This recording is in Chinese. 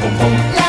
砰砰。